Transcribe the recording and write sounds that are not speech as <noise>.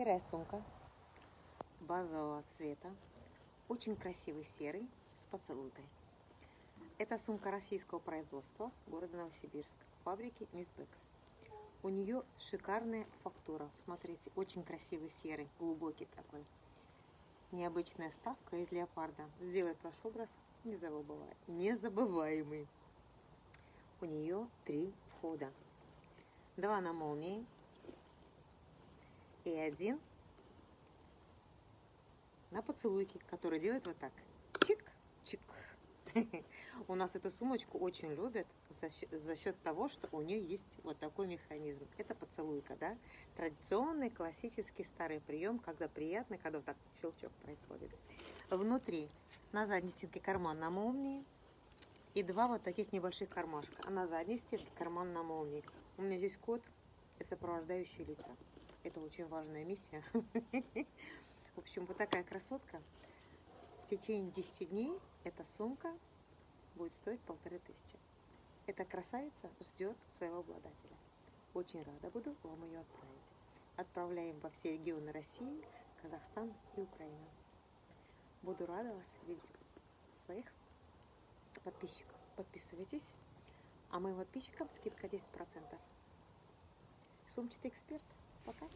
Серая сумка базового цвета. Очень красивый серый с поцелуйкой. Это сумка российского производства города Новосибирск. Фабрики Мисс Бэкс. У нее шикарная фактура. Смотрите, очень красивый серый, глубокий такой. Необычная ставка из леопарда. Сделает ваш образ незабываемый. У нее три входа. Два на молнии, и один на поцелуйке, который делает вот так. Чик-чик. <laughs> У нас эту сумочку очень любят за счет, за счет того, что у нее есть вот такой механизм. Это поцелуйка, да? Традиционный, классический старый прием, когда приятно, когда вот так щелчок происходит. Внутри на задней стенке карман на молнии и два вот таких небольших кармашка. А на задней стенке карман на молнии. У меня здесь код, это сопровождающие лица. Это очень важная миссия. <laughs> В общем, вот такая красотка. В течение 10 дней эта сумка будет стоить полторы тысячи. Эта красавица ждет своего обладателя. Очень рада буду вам ее отправить. Отправляем во все регионы России, Казахстан и Украина. Буду рада вас видеть своих подписчиков. Подписывайтесь, а моим подписчикам скидка 10%. Сумчатый эксперт. Пока.